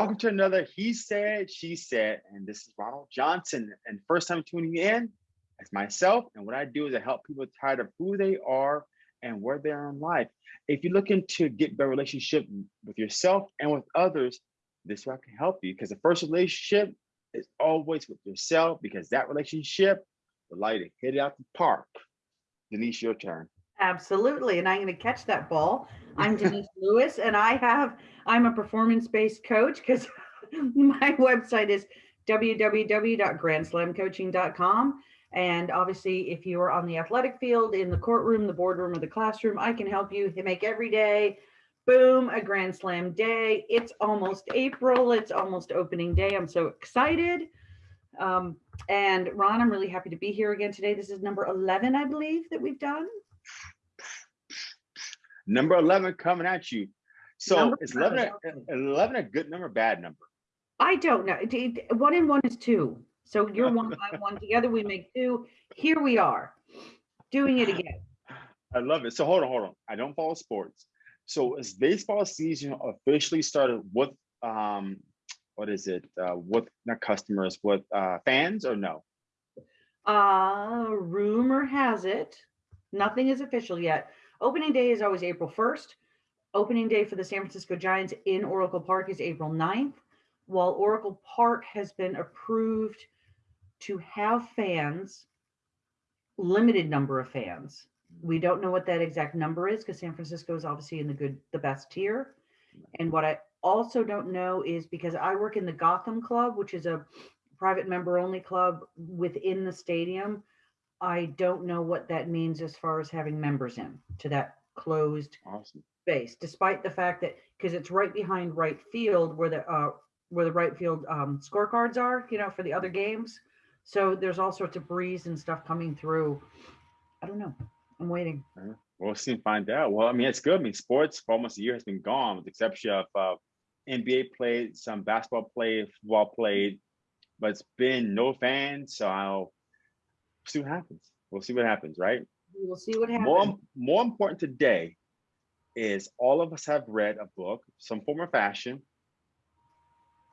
Welcome to another He Said, She Said, and this is Ronald Johnson. And first time tuning in, it's myself. And what I do is I help people tired of who they are and where they are in life. If you're looking to get better relationship with yourself and with others, this way I can help you because the first relationship is always with yourself because that relationship will allow you to hit it out the park. Denise, your turn. Absolutely. And I'm going to catch that ball. I'm Denise Lewis, and I have, I'm a performance based coach because my website is www.grandslamcoaching.com. And obviously, if you are on the athletic field, in the courtroom, the boardroom, or the classroom, I can help you make every day, boom, a Grand Slam day. It's almost April. It's almost opening day. I'm so excited. Um, and Ron, I'm really happy to be here again today. This is number 11, I believe, that we've done. Number 11 coming at you. So number is 11 a, 11 a good number, bad number? I don't know. One and one is two. So you're one by one. Together we make two. Here we are doing it again. I love it. So hold on, hold on. I don't follow sports. So is baseball season officially started with um what is it? Uh with not customers, with uh fans or no? Uh rumor has it. Nothing is official yet. Opening day is always April 1st. Opening day for the San Francisco Giants in Oracle Park is April 9th. While Oracle Park has been approved to have fans, limited number of fans. We don't know what that exact number is because San Francisco is obviously in the good, the best tier. And what I also don't know is because I work in the Gotham Club, which is a private member only club within the stadium. I don't know what that means as far as having members in to that closed awesome. space, despite the fact that because it's right behind right field where the uh, where the right field um, scorecards are, you know, for the other games. So there's all sorts of breeze and stuff coming through. I don't know. I'm waiting. We'll soon find out. Well, I mean, it's good. I mean, sports for almost a year has been gone, with the exception of uh, NBA played, some basketball played, football played, but it's been no fans. So I'll see what happens. We'll see what happens, right? We will see what happens. More, more important today is all of us have read a book, some form or fashion.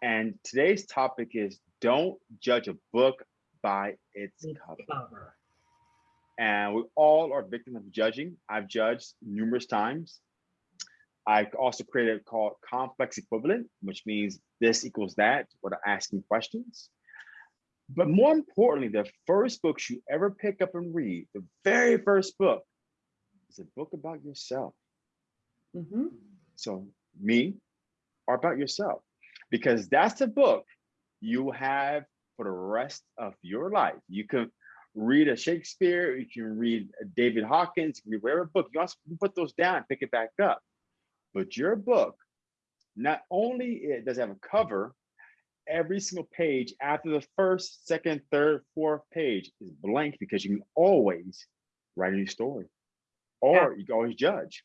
And today's topic is don't judge a book by its cover. cover. And we all are victims of judging. I've judged numerous times. I also created a called complex equivalent, which means this equals that without asking questions. But more importantly, the first books you ever pick up and read, the very first book, is a book about yourself. Mm -hmm. So me or about yourself, because that's the book you have for the rest of your life. You can read a Shakespeare, you can read David Hawkins, you can read whatever book. You also put those down, pick it back up. But your book, not only does it does have a cover, every single page after the first, second, third, fourth page is blank because you can always write a new story or yeah. you can always judge.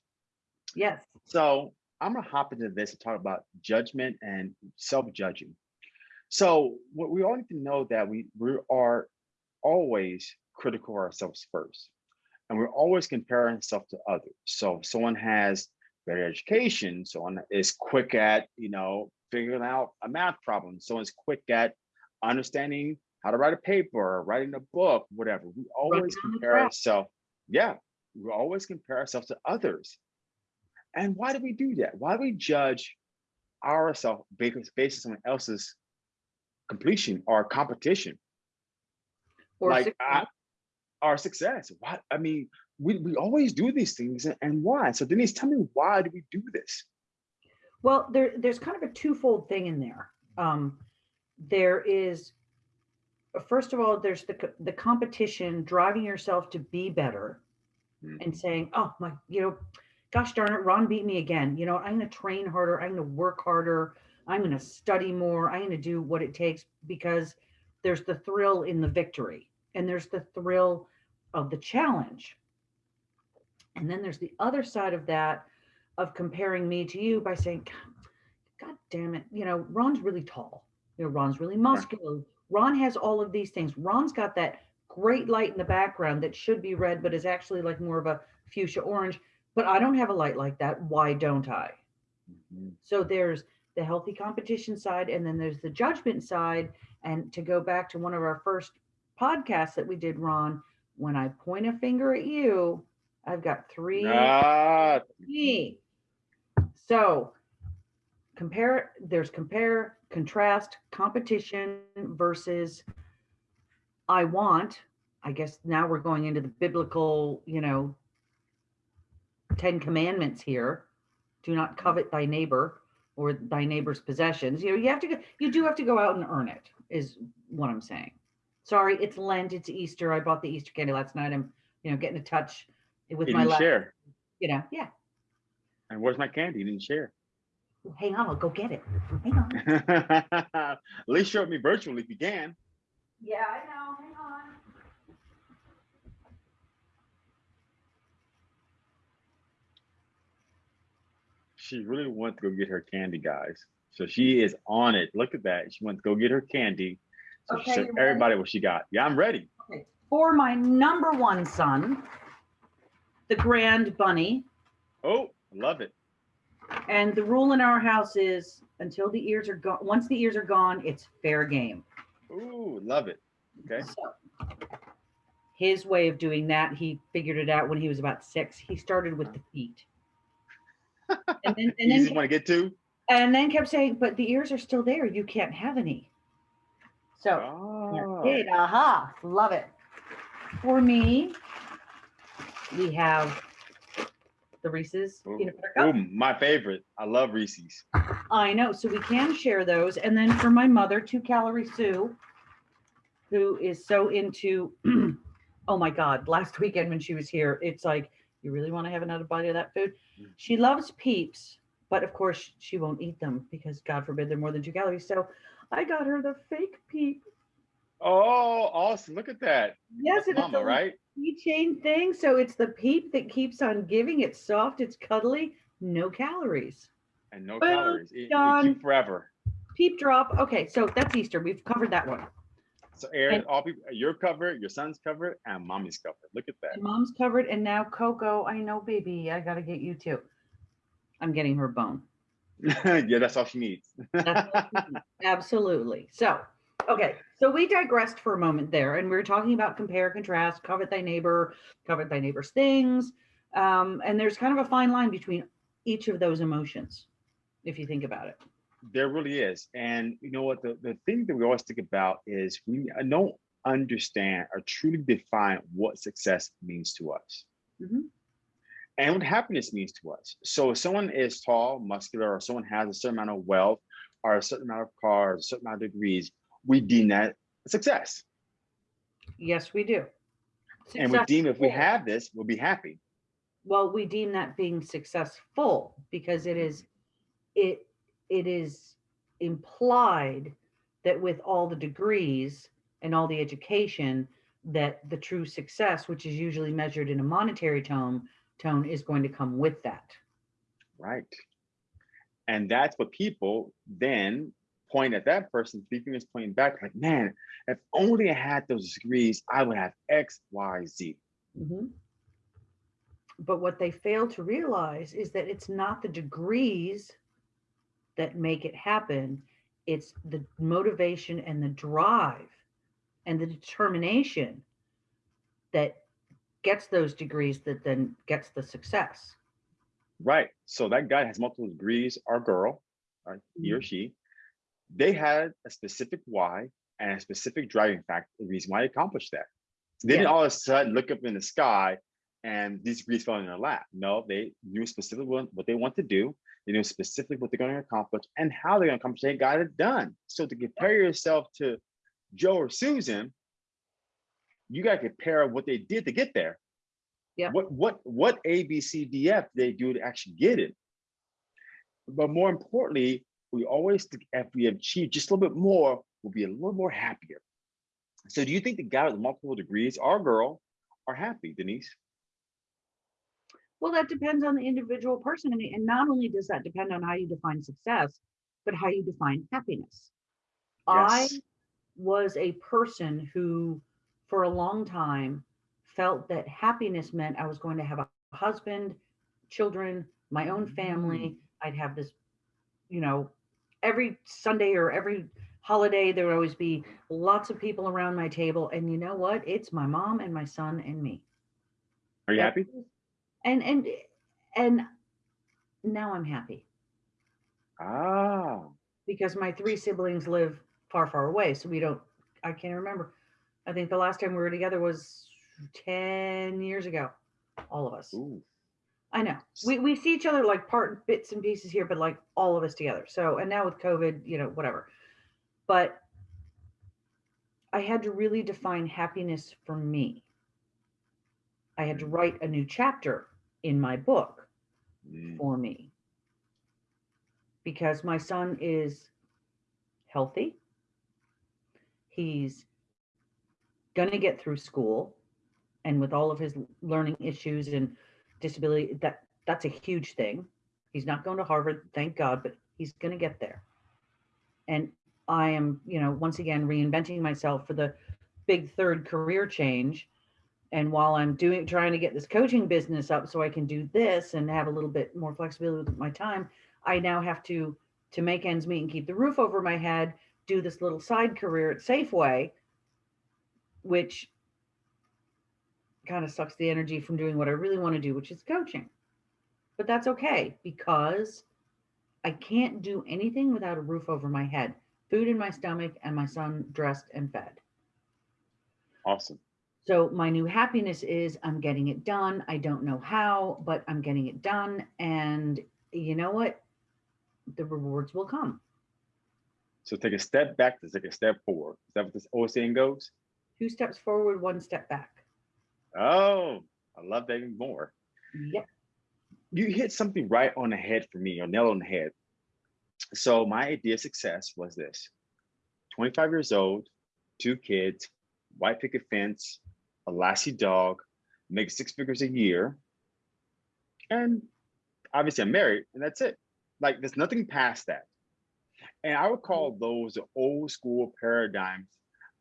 Yes. So I'm gonna hop into this and talk about judgment and self-judging. So what we all need to know that we, we are always critical of ourselves first. And we're always comparing ourselves to others. So if someone has better education, someone is quick at, you know, figuring out a math problem. Someone's quick at understanding how to write a paper, or writing a book, whatever. We always compare ourselves. Yeah, we always compare ourselves to others. And why do we do that? Why do we judge ourselves based on someone else's completion or competition? Or like success. I, our success. Why? I mean, we, we always do these things and, and why? So Denise, tell me why do we do this? Well, there, there's kind of a twofold thing in there. Um, there is, first of all, there's the, the competition driving yourself to be better mm. and saying, oh my, you know, gosh darn it, Ron beat me again. You know, I'm going to train harder. I'm going to work harder. I'm going to study more. I'm going to do what it takes because there's the thrill in the victory and there's the thrill of the challenge. And then there's the other side of that of comparing me to you by saying, God, God damn it, you know, Ron's really tall. You know, Ron's really muscular. Ron has all of these things. Ron's got that great light in the background that should be red, but is actually like more of a fuchsia orange. But I don't have a light like that. Why don't I? Mm -hmm. So there's the healthy competition side, and then there's the judgment side. And to go back to one of our first podcasts that we did, Ron, when I point a finger at you, I've got three Ah, me. So compare, there's compare, contrast, competition versus I want. I guess now we're going into the biblical, you know, Ten Commandments here. Do not covet thy neighbor or thy neighbor's possessions. You know, you have to go, you do have to go out and earn it, is what I'm saying. Sorry, it's Lent, it's Easter. I bought the Easter candy last night. I'm, you know, getting in touch with you my share. you know, yeah. And where's my candy? You didn't share. Hang on, I'll go get it. Hang on. At least show it me virtually if you can. Yeah, I know. Hang on. She really wants to go get her candy, guys. So she is on it. Look at that. She wants to go get her candy. So she Okay, showed you ready? everybody what she got. Yeah, I'm ready. Okay. For my number one son, the Grand Bunny. Oh, I love it. And the rule in our house is until the ears are gone, once the ears are gone, it's fair game. Ooh, love it. Okay. So his way of doing that, he figured it out when he was about six. He started with the feet. And then, and Easy then, one to get to. and then kept saying, but the ears are still there. You can't have any. So Oh. Aha. Love it. For me, we have the Reese's Ooh. peanut butter cup. Ooh, my favorite. I love Reese's. I know. So we can share those. And then for my mother, two calorie Sue, who is so into, oh my God, last weekend when she was here, it's like, you really want to have another bite of that food? Mm. She loves peeps, but of course she won't eat them because God forbid they're more than two calories. So I got her the fake peep. Oh, awesome. Look at that. Yes, That's and it's mama, a right? Keychain thing. So it's the peep that keeps on giving. It's soft, it's cuddly, no calories. And no Boom, calories. It, it done. keep forever. Peep drop. Okay, so that's Easter. We've covered that one. So Aaron, And- all people you're covered, your son's covered, and mommy's covered. Look at that. Mom's covered, and now Coco. I know, baby. I gotta get you too. I'm getting her bone. yeah, that's all she needs. Absolutely. So, okay. So we digressed for a moment there, and we were talking about compare, contrast, covet thy neighbor, covet thy neighbor's things. Um, and there's kind of a fine line between each of those emotions, if you think about it. There really is. And you know what? The, the thing that we always think about is we don't understand or truly define what success means to us Mhm. and what happiness means to us. So if someone is tall, muscular, or someone has a certain amount of wealth or a certain amount of cars, a certain amount of degrees, we deem that success. Yes, we do. And we deem if we have this, we'll be happy. well we deem that being successful because it is it it is implied that with all the degrees and all the education that the true success which is usually measured in a monetary tone tone is going to come with that Right. And that's what people then point at that person, three fingers pointing back, like, man, if only I had those degrees, I would have X, Y, Z. Mhm. but what they fail to realize is that it's not the degrees that make it happen it's the motivation and the drive and the determination that gets those degrees that then gets the success Right. So that guy has multiple degrees, our girl, right? He or she, they had a specific why and a specific driving factor, the reason why they accomplished that. They didn't all of a sudden look up in the sky and these degrees fell in their lap. No, they knew specifically what, they want to do. They knew specifically what they're going to accomplish and how they're going to accomplish it. They got it done. So to compare yourself to Joe or Susan, you got to compare what they did to get there. Yeah. What what what A B C D F they do to actually get it. But more importantly, we always if we achieve just a little bit more, we'll be a little more happier. So do you think the guy with multiple degrees our girl are happy, Denise? well that depends on the individual person and, and not only does that depend on how you define success but how you define happiness Yes. i was a person who for a long time felt that happiness meant i was going to have a husband children my own family mm. i'd have this you know every Sunday or every holiday, there would always be lots of people around my table. And you know what? It's my mom and my son and me. Are you happy? And and and now I'm happy Ah, because my three siblings live far, far away. So we don't, I can't remember. I think the last time we were together was 10 years ago, all of us. ooh, I know. We, we see each other like part bits and pieces here, but like all of us together. So, and now with COVID, you know, whatever. But I had to really define happiness for me. I had to write a new chapter in my book mm, for me because my son is healthy. He's going to get through school and with all of his learning issues and disability that that's a huge thing. He's not going to Harvard, thank God, but he's going to get there. And I am, you know, once again reinventing myself for the big third career change. And while I'm doing trying to get this coaching business up so I can do this and have a little bit more flexibility with my time, I now have to to make ends meet and keep the roof over my head, do this little side career at Safeway, which kind of sucks the energy from doing what I really want to do, which is coaching. But that's okay because I can't do anything without a roof over my head, food in my stomach, and my son dressed and fed. awesome. So my new happiness is I'm getting it done. I don't know how, but I'm getting it done. And you know what? The rewards will come. So take a step back to take a step forward. Is that what this old saying goes? Two steps forward, one step back. Oh, I love that even more. Yep. You hit something right on the head for me, or nail on the head. So my idea of success was this: 25 years old, two kids, white picket fence, a lassie dog, make six figures a year, and obviously I'm married, and that's it. Like there's nothing past that. And I would call those the old school paradigms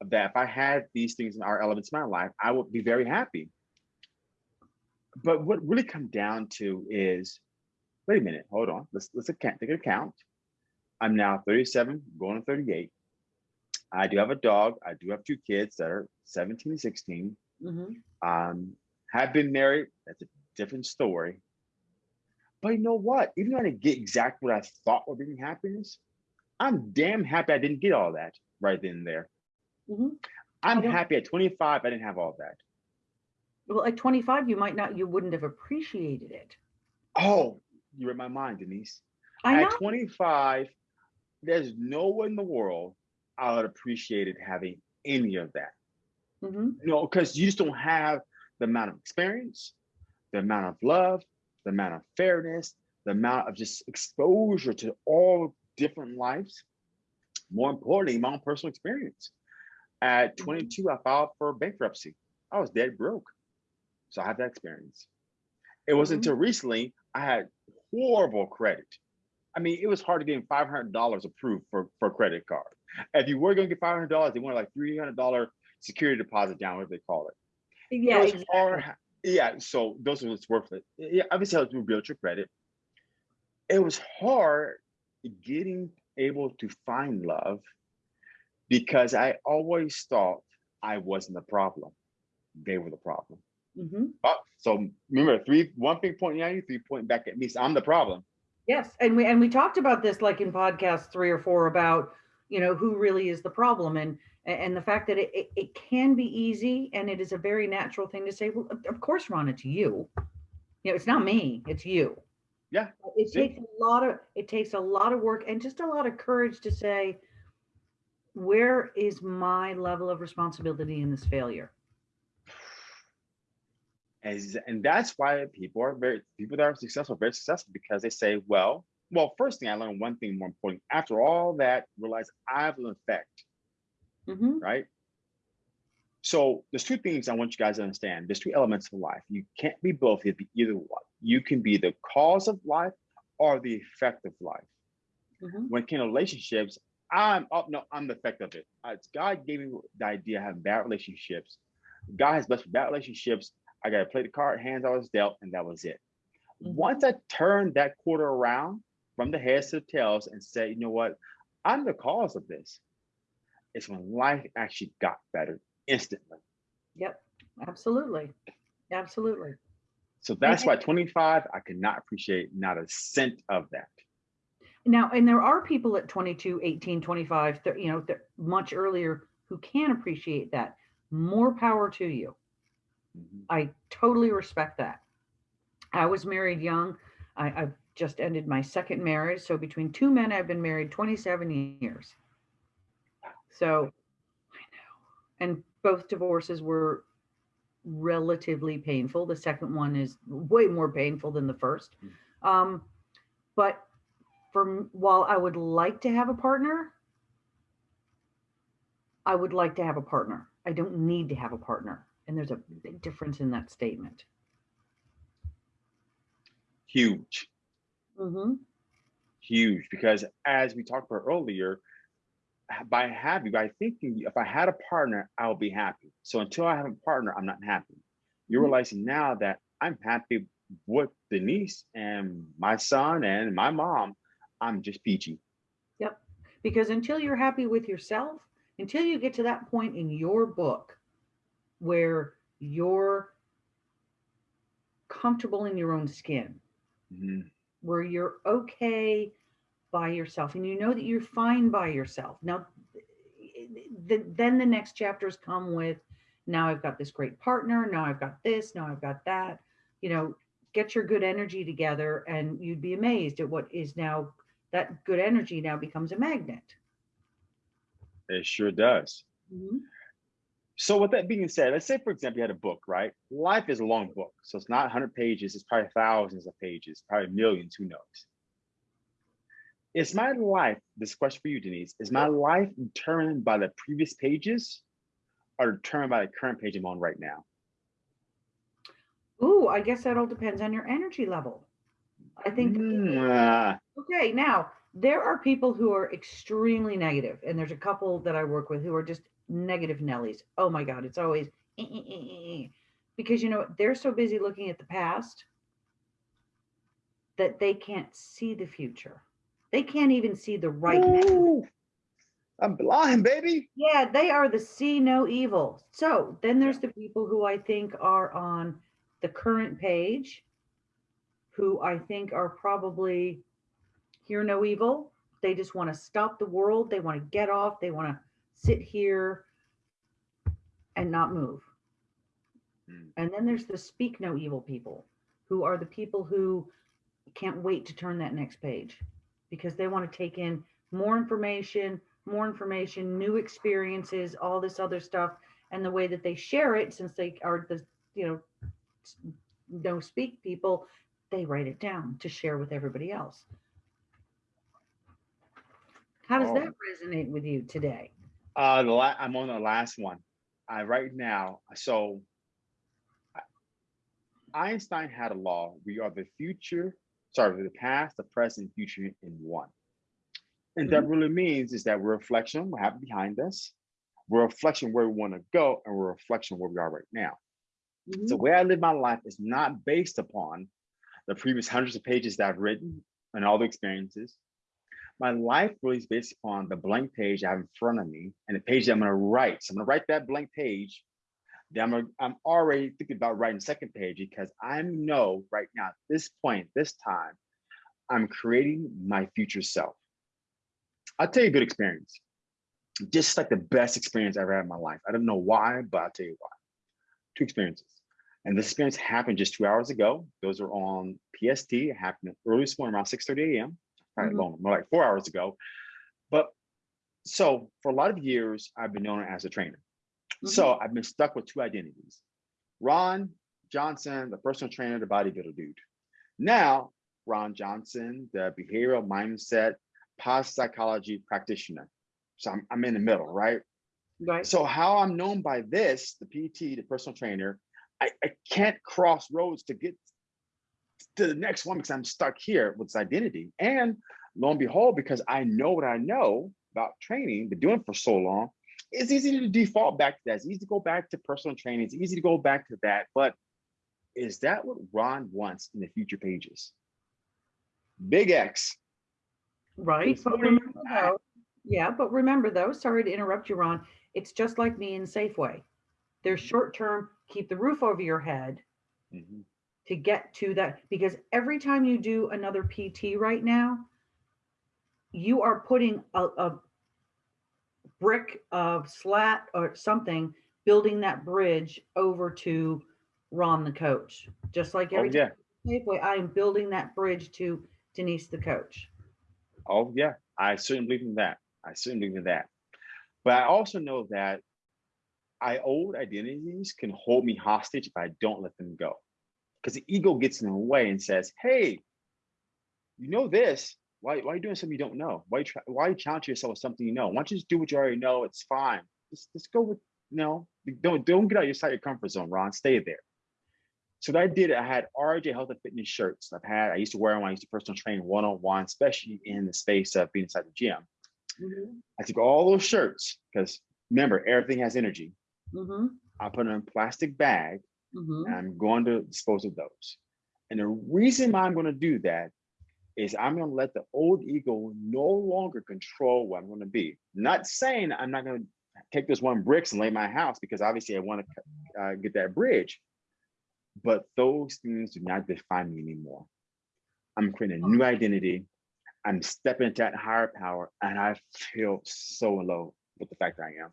that if I had these things in our elements in my life, I would be very happy. But what really come down to is, wait a minute, hold on. Let's let's account, take an account. I'm now 37, going to 38. I do have a dog. I do have two kids that are 17 and 16. Mhm. Um, have been married. That's a different story. But you know what? Even though I didn't get exactly what I thought would bring me happiness, I'm damn happy I didn't get all that right then and there. Mhm. I'm happy at 25, I didn't have all that. Well, at 25, you might not, you wouldn't have appreciated it. Oh, you read my mind, Denise. I At know. 25, there's no one in the world I would appreciated having any of that. Mhm. You know, because you just don't have the amount of experience, the amount of love, the amount of fairness, the amount of just exposure to all different lives. More importantly, my own personal experience. At Mhm. 22, I filed for bankruptcy. I was dead broke. So I have that experience. It wasn't Mhm. until recently I had horrible credit. I mean, it was hard to get $500 approved for, for a credit card. If you were going to get $500, they wanted like $300 security deposit down, whatever they call it. Yeah, it exactly. hard. Yeah, so those was worth it. Yeah, obviously helps you build your credit. It was hard getting able to find love because I always thought I wasn't the problem. They were the problem. Mhm. Oh, so remember, three one thing pointing at you, three pointing back at me. So I'm the problem. Yes, and we and we talked about this like in podcast three or four about you know who really is the problem and and the fact that it, it, it can be easy and it is a very natural thing to say well of- course ron it's you you know it's not me it's you Yeah, it takes a lot of it takes a lot of work and just a lot of courage to say where is my level of responsibility in this failure As, and that's why people are very people that are successful, very successful because they say, well, well, first thing I learned one thing more important. After all that, realize I have an effect, Mhm. right? So there's two things I want you guys to understand. There's two elements of life. You can't be both. You be either one. You can be the cause of life or the effect of life. Mhm. When it came to relationships, I'm oh no, I'm the effect of it. Uh, God gave me the idea of having bad relationships. God has blessed me bad relationships. I got to play the card, hands I was dealt, and that was it. Mhm. Once I turned that quarter around, from the heads to the tails and said, you know what, I'm the cause of this. It's when life actually got better instantly. Yep, absolutely. Absolutely. So that's why 25, I could not appreciate not a cent of that. Now, and there are people at 22, 18, 25, thir- you know, much earlier who can appreciate that. More power to you. Mhm. I totally respect that. I was married young. I, I've just ended my second marriage. So between two men, I've been married 27 years. So I know. And both divorces were relatively painful. The second one is way more painful than the first. Um, but for while I would like to have a partner, I would like to have a partner. I don't need to have a partner. And there's a big difference in that statement. Huge, Mm-hmm. huge, because as we talked about earlier, by having, by thinking, if I had a partner, I'll be happy. So until I have a partner, I'm not happy. You're Mhm. realizing now that I'm happy with Denise and my son and my mom. I'm just peachy. Yep. Because until you're happy with yourself, until you get to that point in your book where you're comfortable in your own skin, Mhm. where you're okay by yourself and you know that you're fine by yourself. Now, th- then the next chapters come with now I've got this great partner, now I've got this, now I've got that. You know, get your good energy together and you'd be amazed at what is now that good energy now becomes a magnet. It sure does. Mhm. So with that being said, let's say for example you had a book, right? Life is a long book, so it's not 100 pages. It's probably thousands of pages, probably millions. Who knows? Is my life? This question for you, Denise. Is my life determined by the previous pages, or determined by the current page I'm on right now? Ooh, I guess that all depends on your energy level. I think Mm, ah, Okay, now there are people who are extremely negative, and there's a couple that I work with who are just negative Nellies. Oh my God, it's always "Eh, eh, eh, eh, eh," because you know they're so busy looking at the past that they can't see the future. They can't even see the right now. ooh, I'm blind, baby. Yeah, they are the see no evil. So then there's the people who I think are on the current page, who I think are probably hear no evil. They just want to stop the world. They want to get off. They want to sit here and not move. Mm. And then there's the speak no evil people, who are the people who can't wait to turn that next page because they want to take in more information, more information, new experiences, all this other stuff. And the way that they share it, since they are the, you know, no speak people, they write it down to share with everybody else. How does Oh. that resonate with you today? Uh, the la- I'm on the last one. I right now. So Einstein had a law. We are the future, sorry, the past, the present, future in one. And that really means is that we're a reflection of what happened behind us. We're a reflection where we want to go, and we're a reflection where we are right now. Mm-hmm. So the way I live my life is not based upon the previous hundreds of pages that I've written and all the experiences. My life really is based upon the blank page I have in front of me and the page that I'm going to write. So I'm going to write that blank page. Then I'm, gonna, I'm already thinking about writing the second page because I know right now, at this point, this time, I'm creating my future self. I'll tell you a good experience. Just like the best experience I ever had in my life. I don't know why, but I'll tell you why. Two experiences. And this experience happened just two hours ago. Those are on PST. It happened early this morning around 6:30 a.m. Mhm. long, more like four hours ago. But so for a lot of years, I've been known as a trainer. So I've been stuck with two identities. Ron Johnson, the personal trainer, the bodybuilder dude. Now, Ron Johnson, the behavioral mindset, positive psychology practitioner. So I'm, I'm in the middle, right? Right. So how I'm known by this, the PT, the personal trainer, I, I can't cross roads to get to the next one because I'm stuck here with this identity. And lo and behold, because I know what I know about training, been doing it for so long, it's easy to default back to that. It's easy to go back to personal training. It's easy to go back to that. But is that what Ron wants in the future pages? Big X. Right, but remember though, yeah, but remember though, sorry to interrupt you, Ron, it's just like me in Safeway. They're short term, keep the roof over your head Mhm. to get to that, because every time you do another PT right now, you are putting a, a brick of slat or something, building that bridge over to Ron, the coach. Just like Oh, every time yeah. Safeway, I am building that bridge to Denise, the coach. Oh, yeah. I certainly believe in that. I certainly believe in that. But I also know that I old identities can hold me hostage if I don't let them go. Because the ego gets in the way and says, hey, you know this. Why, why are you doing something you don't know? Why you try, why you challenge yourself with something you know? Why don't you just do what you already know? It's fine. Just, just go with, you know, don't, don't get out your side of your comfort zone, Ron. Stay there. So what I did, I had RJ Health and Fitness shirts. I've had, I used to wear them when I used to personal train one-on-one, especially in the space of being inside the gym. Mm-hmm. I took all those shirts because remember, everything has energy. Mm-hmm, I put them in a plastic bag mm-hmm. and I'm going to dispose of those. And the reason why I'm going to do that is I'm going to let the old ego no longer control what I'm going to be. Not saying I'm not going to take those one bricks and lay my house because obviously I want to uh, get that bridge. But those things do not define me anymore. I'm creating a new identity. I'm stepping into that higher power, and I feel so in love with the fact that I am.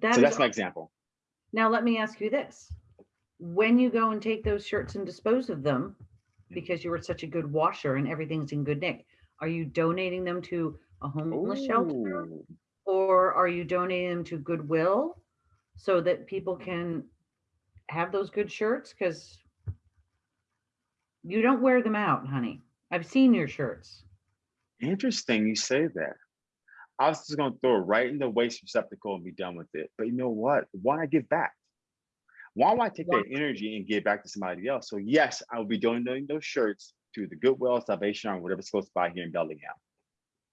That so that's my example. Now, let me ask you this. When you go and take those shirts and dispose of them, because you were such a good washer and everything's in good nick, are you donating them to a homeless shelter or are you donating them to Goodwill so that people can have those good shirts? Because you don't wear them out, honey. I've seen your shirts. Interesting you say that. I was just gonna throw it right in the waste receptacle and be done with it. But you know what? Why not give back? Why would I take that energy and give back to somebody else? So yes, I will be donating those shirts to the Goodwill, Salvation Army, whatever's close by here in Bellingham.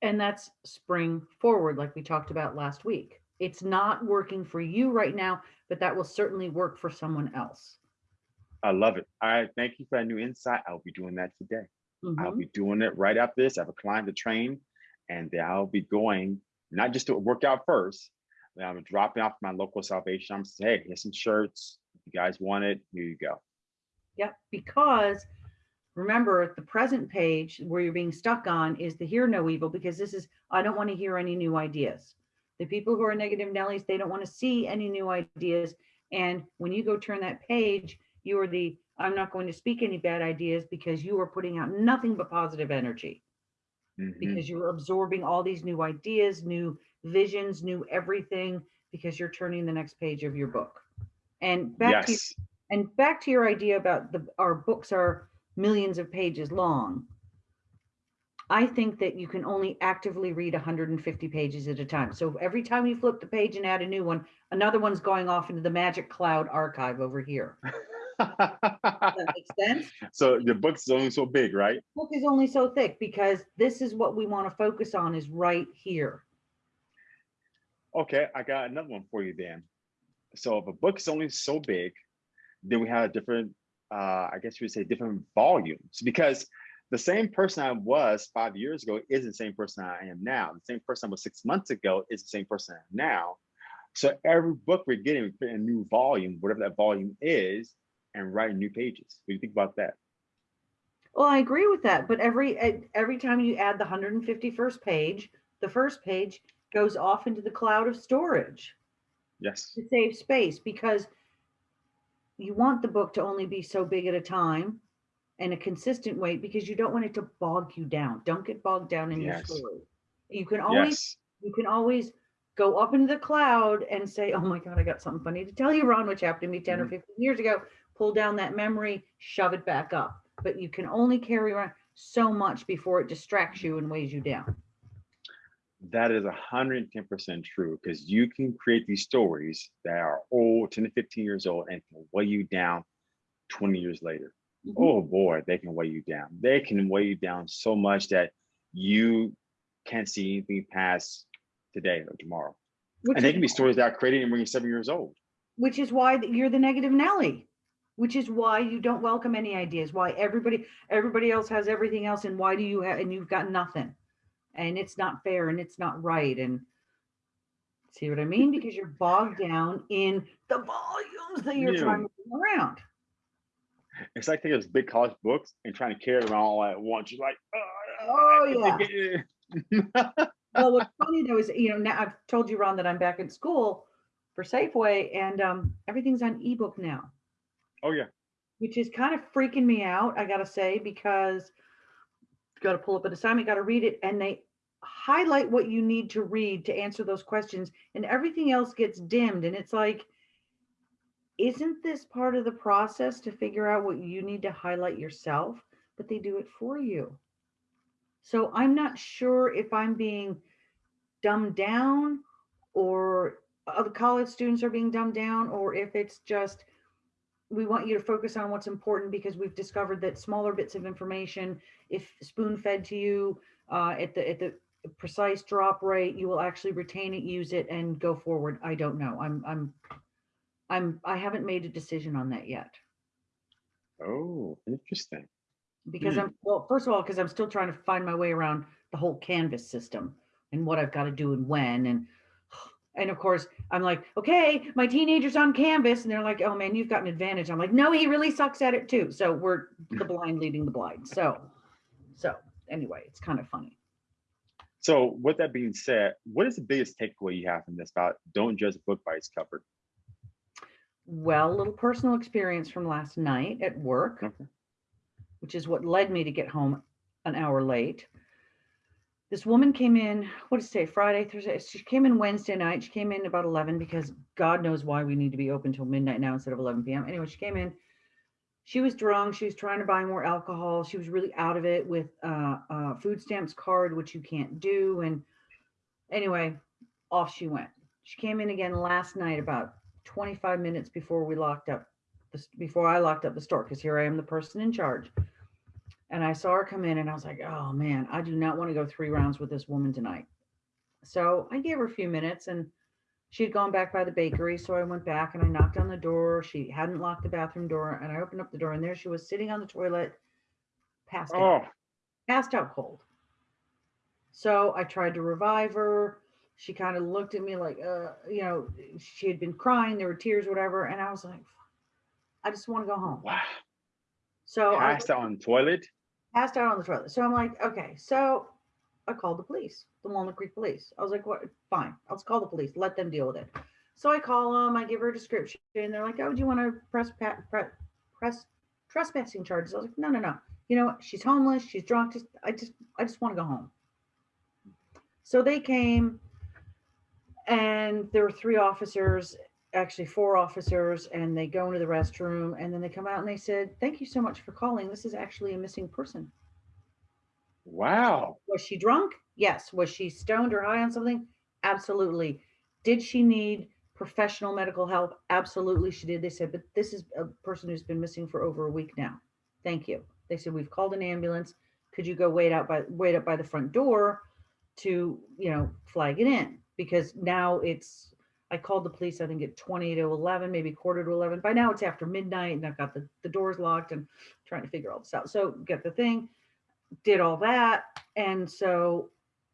And that's spring forward, like we talked about last week. It's not working for you right now, but that will certainly work for someone else. I love it. I thank you for that new insight. I'll be doing that today. I'll Mhm. be doing it right after this. I have a client to train, and I'll be going not just to work out first. Then I'm dropping off my local Salvation I'm saying, hey, here's some shirts. If you guys want it, here you go. Yep, because remember the present page where you're being stuck on is the hear no evil because this is I don't want to hear any new ideas. The people who are negative Nellies, they don't want to see any new ideas. And when you go turn that page, you are the I'm not going to speak any bad ideas because you are putting out nothing but positive energy Mhm. because you're absorbing all these new ideas, new visions, new everything because you're turning the next page of your book. And back to and back to your idea about the our books are millions of pages long. I think that you can only actively read 150 pages at a time. So every time you flip the page and add a new one, another one's going off into the magic cloud archive over here. That make sense? so the book's only so big, right? Book is only so thick because this is what we want to focus on is right here. Okay, I got another one for you then. So if a book is only so big, then we have different, uh, I guess you would say different volumes because the same person I was five years ago is the same person I am now. The same person I was six months ago is the same person I am now. So every book we're getting, we put in a new volume, whatever that volume is, and write new pages. What do you think about that? Well, I agree with that, but every every time you add the 151st page, the first page goes off into the cloud of storage. Yes. to save space because you want the book to only be so big at a time and a consistent weight because you don't want it to bog you down. Don't get bogged down in Yes. your story. You can always Yes. you can always go up into the cloud and say, "Oh my god, I got something funny to tell you, Ron, which happened to me 10 or Mhm. 15 years ago." Pull down that memory, shove it back up. But you can only carry around so much before it distracts you and weighs you down. That is 110% true because you can create these stories that are old, 10 to 15 years old, and can weigh you down 20 years later. Mhm. Oh boy, they can weigh you down. They can weigh you down so much that you can't see anything past today or tomorrow. Which And they can be stories that are created when you're seven years old. which is why you're the negative Nelly, which is why you don't welcome any ideas, why everybody everybody else has everything else, and why do you have and you've got nothing. and it's not fair and it's not right and see what I mean? Because you're bogged down in the volumes that you're trying to bring around. It's like taking those big college books and trying to carry them all at once. You're like, Oh, yeah. Well, what's funny though is, you know, now I've told you, Ron, that I'm back in school for Safeway and um, everything's on ebook now. Oh yeah. which is kind of freaking me out, I gotta say, because got to pull up an assignment, got to read it, and they highlight what you need to read to answer those questions, and everything else gets dimmed. And it's like, isn't this part of the process to figure out what you need to highlight yourself? But they do it for you. So I'm not sure if I'm being dumbed down or other college students are being dumbed down, or if it's just we want you to focus on what's important because we've discovered that smaller bits of information, if spoon fed to you uh, at the at the precise drop rate, you will actually retain it, use it, and go forward. I don't know. I'm I'm I'm I haven't made a decision on that yet Oh, interesting. because Hmm. I'm well. First of all, because I'm still trying to find my way around the whole Canvas system and what I've got to do and when and. And of course, I'm like, okay, my teenager's on Canvas, and they're like, oh man, you've got an advantage. I'm like, no, he really sucks at it too. So we're the blind leading the blind. So, so anyway, it's kind of funny. So with that being said, what is the biggest takeaway you have from this about don't judge a book by its cover? Well, a little personal experience from last night at work, Okay. which is what led me to get home an hour late. This woman came in, what it say, Friday, Thursday? She came in Wednesday night. She came in about 11 because God knows why we need to be open till midnight now instead of 11 p.m. Anyway, she came in. She was drunk. She was trying to buy more alcohol. She was really out of it with uh, uh, food stamps card, which you can't do. And anyway, off she went. She came in again last night about 25 minutes before we locked up the, before I locked up the store because here I am the person in charge. And I saw her come in and I was like, oh man, I do not want to go three rounds with this woman tonight. So I gave her a few minutes and she had gone back by the bakery. So I went back and I knocked on the door. She hadn't locked the bathroom door and I opened up the door and there she was sitting on the toilet, passed out Oh, passed out cold. So I tried to revive her. She kind of looked at me like, uh, you know, she had been crying, there were tears, whatever. And I was like, I just want to go home. wow. So I Passed out on the toilet. Passed out on the toilet. So I'm like, okay. So I called the police, the Walnut Creek police. I was like, what? Fine. I'll call the police. Let them deal with it. So I call them. I give her a description. And they're like, oh, do you want to press pa- pre- press trespassing charges? I was like, no, no, no. You know, what? she's homeless. She's drunk. Just, I just, I just want to go home. So they came, and there were three officers, actually four officers, and they go into the restroom, and then they come out and they said, "Thank you so much for calling. This is actually a missing person." Wow. Was she drunk? Yes. Was she stoned or high on something? Absolutely. Did she need professional medical help? Absolutely, she did. They said, but this is a person who's been missing for over a week now. Thank you. They said, we've called an ambulance. Could you go wait out by wait up by the front door to, you know, flag it in? Because now it's I called the police, I think at 20 to 11, maybe quarter to 11. By now it's after midnight and I've got the, the doors locked and trying to figure all this out. So get the thing, did all that. And so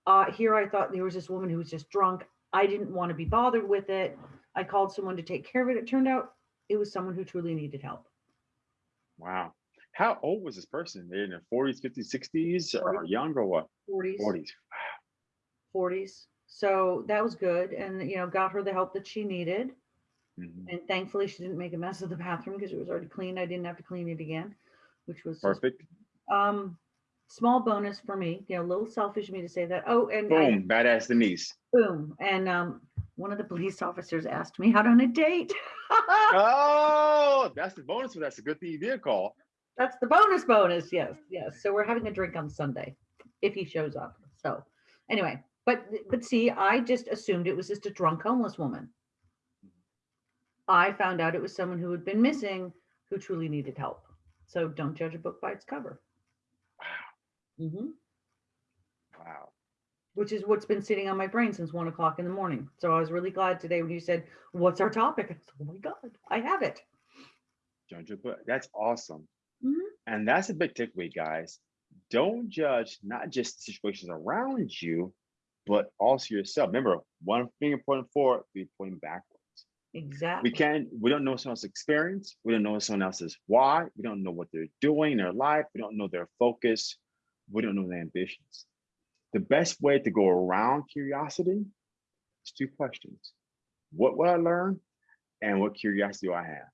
uh, here I thought there was this woman who was just drunk. I didn't want to be bothered with it. I called someone to take care of it. It turned out it was someone who truly needed help. Wow. How old was this person? They're in their 40s, 50s, 60s, or younger or what? 40s, 40s. 40s. So that was good. And, you know, got her the help that she needed. Mhm. And thankfully she didn't make a mess of the bathroom because it was already clean. I didn't have to clean it again, which was just, Perfect. um, small bonus for me, you know, a little selfish of me to say that. Oh, and I- Boom. Badass Denise. boom. And, um, one of the police officers asked me out on a date. Oh, that's the bonus that's a good thing you did call. That's the bonus bonus. Yes, yes. So we're having a drink on Sunday if he shows up. So anyway, but but see, I just assumed it was just a drunk homeless woman. I found out it was someone who had been missing who truly needed help. So don't judge a book by its cover. Wow. hmm Wow. Which is what's been sitting on my brain since one o'clock in the morning. So I was really glad today when you said, "What's our topic?" I said, "Oh my god, I have it." Judge a book. That's awesome. Mhm. And that's a big takeaway, guys. don't judge not just situations around you, but also yourself. Remember, one finger pointing forward, three pointing backwards. Exactly. We can't, we don't know someone else's experience. We don't know someone else's why. We don't know what they're doing in their life. We don't know their focus. We don't know their ambitions. The best way to go around curiosity is two questions. What will I learn? And what curiosity do I have?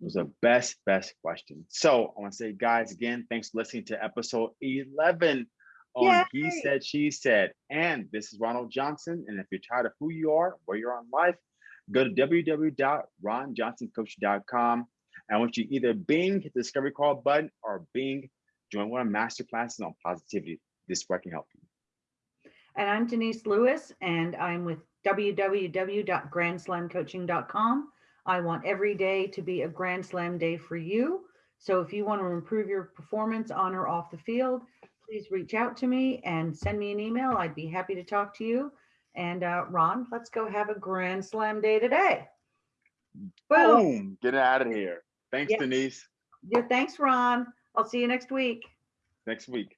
Those are mm-hmm. best, best questions. So I want to say, guys, again, thanks for listening to episode 11 on He Said, She Said. And this is Ronald Johnson. And if you're tired of who you are, where you're on life, go to www.ronjohnsoncoach.com. And I want you either Bing, hit the discovery call button, or Bing, join one of my master classes on positivity. This way I can help you. And I'm Denise Lewis, and I'm with www.grandslamcoaching.com. I want every day to be a Grand Slam day for you. So if you want to improve your performance on or off the field, please reach out to me and send me an email. I'd be happy to talk to you. And uh, Ron, let's go have a Grand Slam day today. Boom. Boom, get out of here. Thanks. Denise. Yeah, thanks, Ron. I'll see you next week. Next week.